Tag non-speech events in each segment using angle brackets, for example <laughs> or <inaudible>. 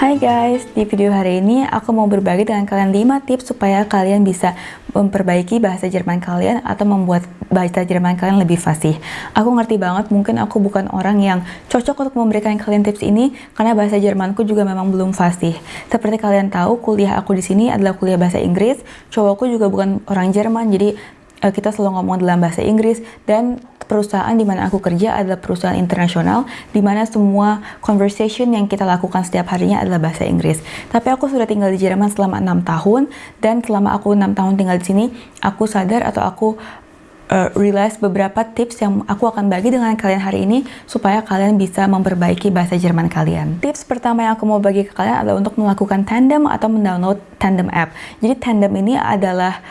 Hai guys, di video hari ini aku mau berbagi dengan kalian 5 tips supaya kalian bisa memperbaiki bahasa Jerman kalian atau membuat bahasa Jerman kalian lebih fasih. Aku ngerti banget, mungkin aku bukan orang yang cocok untuk memberikan kalian tips ini karena bahasa Jermanku juga memang belum fasih. Seperti kalian tahu, kuliah aku di sini adalah kuliah bahasa Inggris. Cowokku juga bukan orang Jerman, jadi eh, kita selalu ngomong dalam bahasa Inggris dan perusahaan di mana aku kerja adalah perusahaan internasional di mana semua conversation yang kita lakukan setiap harinya adalah bahasa Inggris. Tapi aku sudah tinggal di Jerman selama enam tahun dan selama aku enam tahun tinggal di sini, aku sadar atau aku uh, realize beberapa tips yang aku akan bagi dengan kalian hari ini supaya kalian bisa memperbaiki bahasa Jerman kalian. Tips pertama yang aku mau bagi ke kalian adalah untuk melakukan tandem atau mendownload tandem app. Jadi tandem ini adalah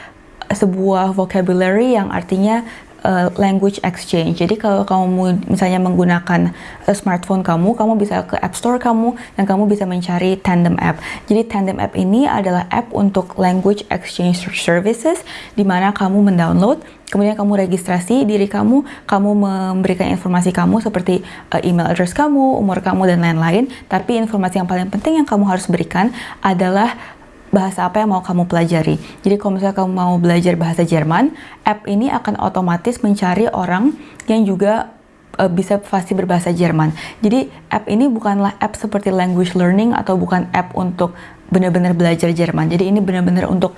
sebuah vocabulary yang artinya uh, language exchange. Jadi kalau kamu misalnya menggunakan uh, smartphone kamu, kamu bisa ke App Store kamu dan kamu bisa mencari Tandem app. Jadi Tandem app ini adalah app untuk language exchange services di mana kamu mendownload kemudian kamu registrasi diri kamu, kamu memberikan informasi kamu seperti uh, email address kamu, umur kamu, dan lain-lain. Tapi informasi yang paling penting yang kamu harus berikan adalah bahasa apa yang mau kamu pelajari. Jadi kalau misalnya kamu mau belajar bahasa Jerman, app ini akan otomatis mencari orang yang juga uh, bisa pasti berbahasa Jerman. Jadi app ini bukanlah app seperti language learning atau bukan app untuk benar-benar belajar Jerman. Jadi ini benar-benar untuk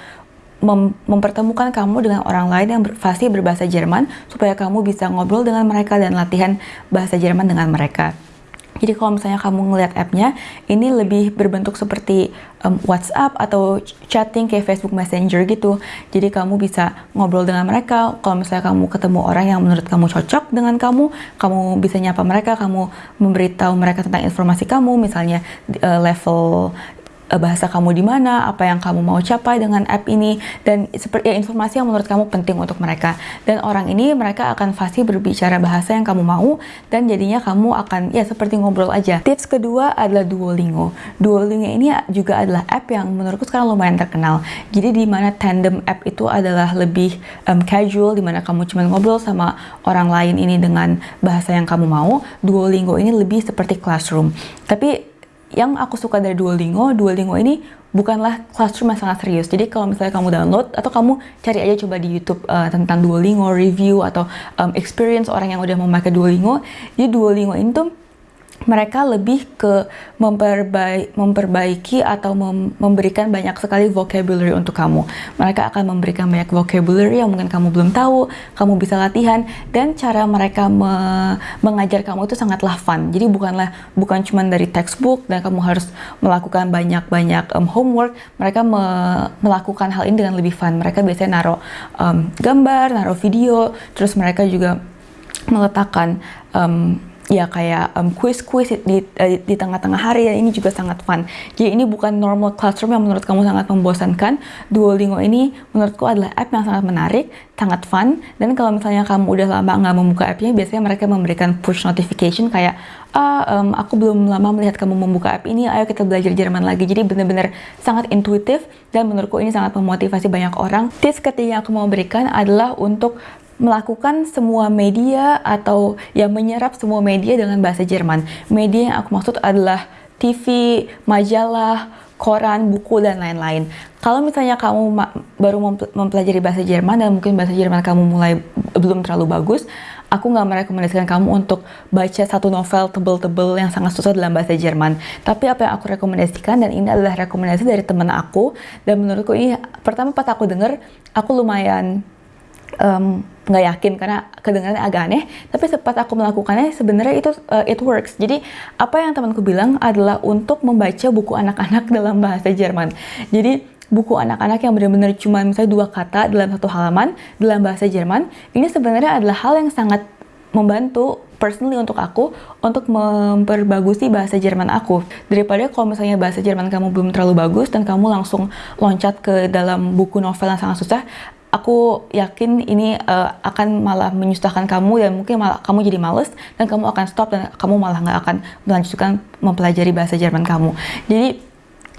mem mempertemukan kamu dengan orang lain yang ber fasih berbahasa Jerman supaya kamu bisa ngobrol dengan mereka dan latihan bahasa Jerman dengan mereka. Jadi kalau misalnya kamu ngeliat app-nya, ini lebih berbentuk seperti um, WhatsApp atau chatting kayak Facebook Messenger gitu. Jadi kamu bisa ngobrol dengan mereka. Kalau misalnya kamu ketemu orang yang menurut kamu cocok dengan kamu, kamu bisa nyapa mereka, kamu memberitahu mereka tentang informasi kamu, misalnya uh, level bahasa kamu di mana, apa yang kamu mau capai dengan app ini, dan seperti ya, informasi yang menurut kamu penting untuk mereka. Dan orang ini mereka akan fasih berbicara bahasa yang kamu mau, dan jadinya kamu akan ya seperti ngobrol aja. Tips kedua adalah Duolingo. Duolingo ini juga adalah app yang menurutku sekarang lumayan terkenal. Jadi di mana tandem app itu adalah lebih um, casual, di mana kamu cuma ngobrol sama orang lain ini dengan bahasa yang kamu mau. Duolingo ini lebih seperti classroom. Tapi yang aku suka dari Duolingo, Duolingo ini bukanlah classroom yang sangat serius. Jadi kalau misalnya kamu download atau kamu cari aja coba di YouTube uh, tentang Duolingo review atau um, experience orang yang udah memakai Duolingo, jadi Duolingo ini tuh mereka lebih ke memperbaiki, memperbaiki atau mem memberikan banyak sekali vocabulary untuk kamu. Mereka akan memberikan banyak vocabulary yang mungkin kamu belum tahu, kamu bisa latihan, dan cara mereka me mengajar kamu itu sangatlah fun. Jadi bukanlah bukan cuma dari textbook dan kamu harus melakukan banyak-banyak um, homework. Mereka me melakukan hal ini dengan lebih fun. Mereka biasanya naruh um, gambar, naruh video, terus mereka juga meletakkan um, ya kayak quiz-quiz di uh, di tengah-tengah hari ya ini juga sangat fun. Jadi ini bukan normal classroom yang menurut kamu sangat membosankan. Duolingo ini menurutku adalah app yang sangat menarik, sangat fun. Dan kalau misalnya kamu udah lama nggak membuka appnya, biasanya mereka memberikan push notification kayak ah um, aku belum lama melihat kamu membuka app ini, ayo kita belajar Jerman lagi. Jadi benar-benar sangat intuitif dan menurutku ini sangat memotivasi banyak orang. Tips ketiga yang aku mau berikan adalah untuk melakukan semua media atau yang menyerap semua media dengan bahasa Jerman. Media yang aku maksud adalah TV, majalah, koran, buku, dan lain-lain. Kalau misalnya kamu baru mempelajari bahasa Jerman dan mungkin bahasa Jerman kamu mulai belum terlalu bagus, aku nggak merekomendasikan kamu untuk baca satu novel tebel-tebel yang sangat susah dalam bahasa Jerman. Tapi apa yang aku rekomendasikan, dan ini adalah rekomendasi dari teman aku, dan menurutku ini, pertama pas aku denger, aku lumayan nggak yakin karena kedengarannya agak aneh. Tapi sempat aku melakukannya sebenarnya itu uh, it works. Jadi apa yang temanku bilang adalah untuk membaca buku anak-anak <laughs> dalam bahasa Jerman. Jadi buku anak-anak yang benar-benar cuma misalnya dua kata dalam satu halaman dalam bahasa Jerman ini sebenarnya adalah hal yang sangat membantu personally untuk aku untuk memperbagusi bahasa Jerman aku. Daripada kalau misalnya bahasa Jerman kamu belum terlalu bagus dan kamu langsung loncat ke dalam buku novel yang sangat susah aku yakin ini uh, akan malah menyusahkan kamu dan mungkin malah kamu jadi males dan kamu akan stop dan kamu malah nggak akan melanjutkan mempelajari bahasa Jerman kamu. Jadi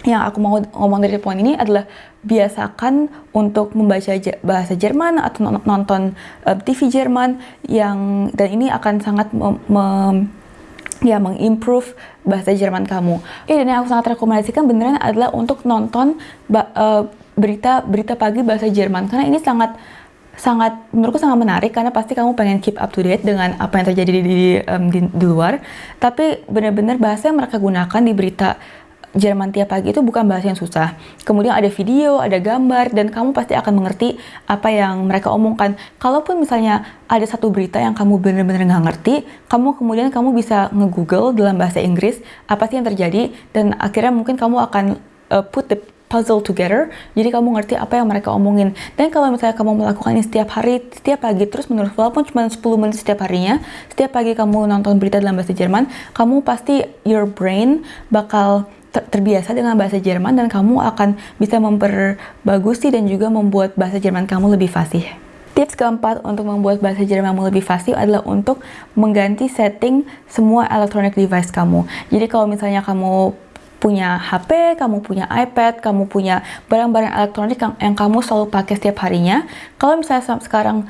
yang aku mau ngomong dari poin ini adalah biasakan untuk membaca bahasa Jerman atau nonton eh, TV Jerman yang dan ini akan sangat mem, mem ya mengimprove bahasa Jerman kamu. Ya, dan yang aku sangat rekomendasikan beneran adalah untuk nonton uh, berita berita pagi bahasa Jerman karena ini sangat sangat menurutku sangat menarik karena pasti kamu pengen keep up to date dengan apa yang terjadi di di, um, di, di luar tapi benar-benar bahasa yang mereka gunakan di berita Jerman tiap pagi itu bukan bahasa yang susah. Kemudian ada video, ada gambar, dan kamu pasti akan mengerti apa yang mereka omongkan. Kalaupun misalnya ada satu berita yang kamu benar-benar nggak ngerti, kamu kemudian kamu bisa nge-google dalam bahasa Inggris apa sih yang terjadi, dan akhirnya mungkin kamu akan uh, put the puzzle together, jadi kamu ngerti apa yang mereka omongin. Dan kalau misalnya kamu melakukan ini setiap hari, setiap pagi, terus menurut walaupun cuma 10 menit setiap harinya, setiap pagi kamu nonton berita dalam bahasa Jerman, kamu pasti your brain bakal ter terbiasa dengan bahasa Jerman dan kamu akan bisa memperbagusi dan juga membuat bahasa Jerman kamu lebih fasih. Tips keempat untuk membuat bahasa Jermanmu lebih fasih adalah untuk mengganti setting semua electronic device kamu. Jadi kalau misalnya kamu punya HP, kamu punya iPad, kamu punya barang-barang elektronik yang, yang kamu selalu pakai setiap harinya. Kalau misalnya sekarang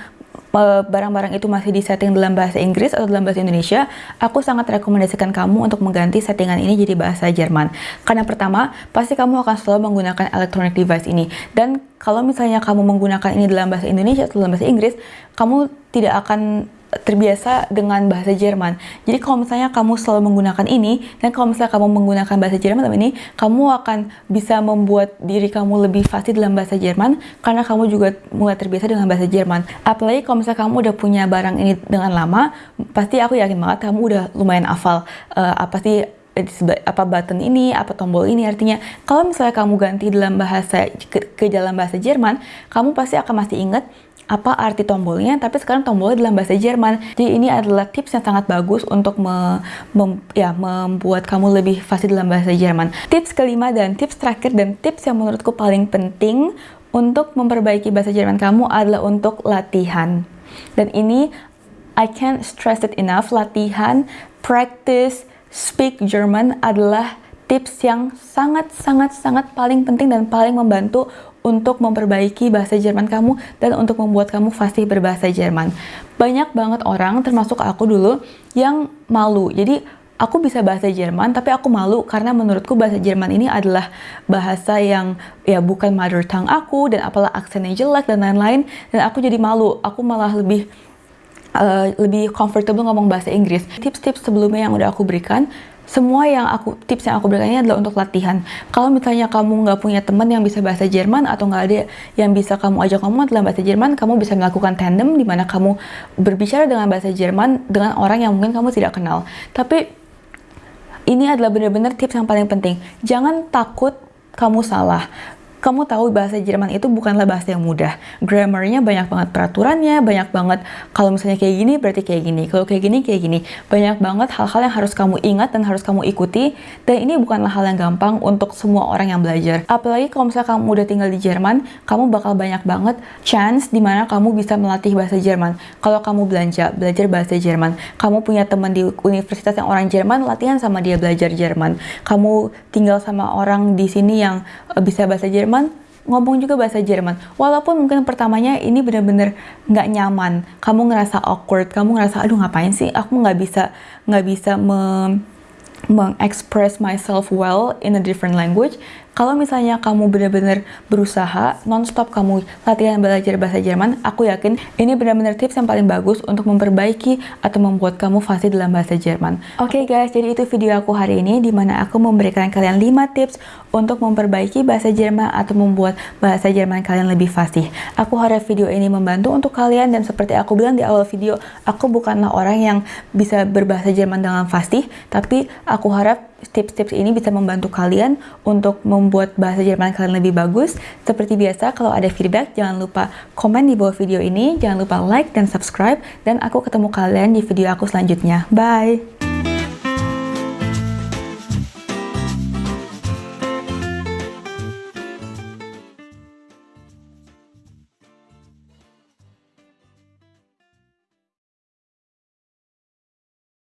barang-barang itu masih disetting dalam bahasa Inggris atau dalam bahasa Indonesia, aku sangat rekomendasikan kamu untuk mengganti settingan ini jadi bahasa Jerman. Karena pertama, pasti kamu akan selalu menggunakan electronic device ini. Dan kalau misalnya kamu menggunakan ini dalam bahasa Indonesia atau dalam bahasa Inggris, kamu tidak akan terbiasa dengan bahasa Jerman. Jadi kalau misalnya kamu selalu menggunakan ini, dan kalau misalnya kamu menggunakan bahasa Jerman ini, kamu akan bisa membuat diri kamu lebih fasih dalam bahasa Jerman, karena kamu juga mulai terbiasa dengan bahasa Jerman. Apalagi kalau misalnya kamu udah punya barang ini dengan lama, pasti aku yakin banget kamu udah lumayan hafal uh, apa sih apa button ini, apa tombol ini artinya kalau misalnya kamu ganti dalam bahasa ke, ke dalam bahasa Jerman, kamu pasti akan masih ingat apa arti tombolnya, tapi sekarang tombolnya dalam bahasa Jerman. Jadi ini adalah tips yang sangat bagus untuk me, mem, ya, membuat kamu lebih fasih dalam bahasa Jerman. Tips kelima dan tips terakhir dan tips yang menurutku paling penting untuk memperbaiki bahasa Jerman kamu adalah untuk latihan. Dan ini I can't stress it enough, latihan, practice, speak German adalah tips yang sangat-sangat-sangat paling penting dan paling membantu untuk memperbaiki bahasa Jerman kamu dan untuk membuat kamu fasih berbahasa Jerman. Banyak banget orang, termasuk aku dulu, yang malu. Jadi, aku bisa bahasa Jerman, tapi aku malu karena menurutku bahasa Jerman ini adalah bahasa yang ya bukan mother tongue aku, dan apalah aksennya jelek dan lain-lain, dan aku jadi malu. Aku malah lebih uh, lebih comfortable ngomong bahasa Inggris. Tips-tips sebelumnya yang udah aku berikan, semua yang aku tips yang aku berikan ini adalah untuk latihan. Kalau misalnya kamu nggak punya teman yang bisa bahasa Jerman atau nggak ada yang bisa kamu ajak ngomong dalam bahasa Jerman, kamu bisa melakukan tandem di mana kamu berbicara dengan bahasa Jerman dengan orang yang mungkin kamu tidak kenal. Tapi ini adalah benar-benar tips yang paling penting. Jangan takut kamu salah kamu tahu bahasa Jerman itu bukanlah bahasa yang mudah. Grammarnya banyak banget peraturannya, banyak banget kalau misalnya kayak gini berarti kayak gini, kalau kayak gini kayak gini. Banyak banget hal-hal yang harus kamu ingat dan harus kamu ikuti dan ini bukanlah hal yang gampang untuk semua orang yang belajar. Apalagi kalau misalnya kamu udah tinggal di Jerman, kamu bakal banyak banget chance di mana kamu bisa melatih bahasa Jerman. Kalau kamu belanja, belajar bahasa Jerman. Kamu punya teman di universitas yang orang Jerman, latihan sama dia belajar Jerman. Kamu tinggal sama orang di sini yang eh, bisa bahasa Jerman, Jerman ngomong juga bahasa Jerman. Walaupun mungkin pertamanya ini benar-benar nggak nyaman, kamu ngerasa awkward, kamu ngerasa aduh ngapain sih, aku nggak bisa nggak bisa me mengexpress myself well in a different language kalau misalnya kamu benar-benar berusaha nonstop kamu latihan belajar bahasa Jerman, aku yakin ini benar-benar tips yang paling bagus untuk memperbaiki atau membuat kamu fasih dalam bahasa Jerman. Oke okay guys, jadi itu video aku hari ini di mana aku memberikan kalian 5 tips untuk memperbaiki bahasa Jerman atau membuat bahasa Jerman kalian lebih fasih. Aku harap video ini membantu untuk kalian dan seperti aku bilang di awal video, aku bukanlah orang yang bisa berbahasa Jerman dengan fasih, tapi aku harap tips-tips ini bisa membantu kalian untuk membuat bahasa Jerman kalian lebih bagus. Seperti biasa, kalau ada feedback, jangan lupa komen di bawah video ini, jangan lupa like dan subscribe, dan aku ketemu kalian di video aku selanjutnya. Bye!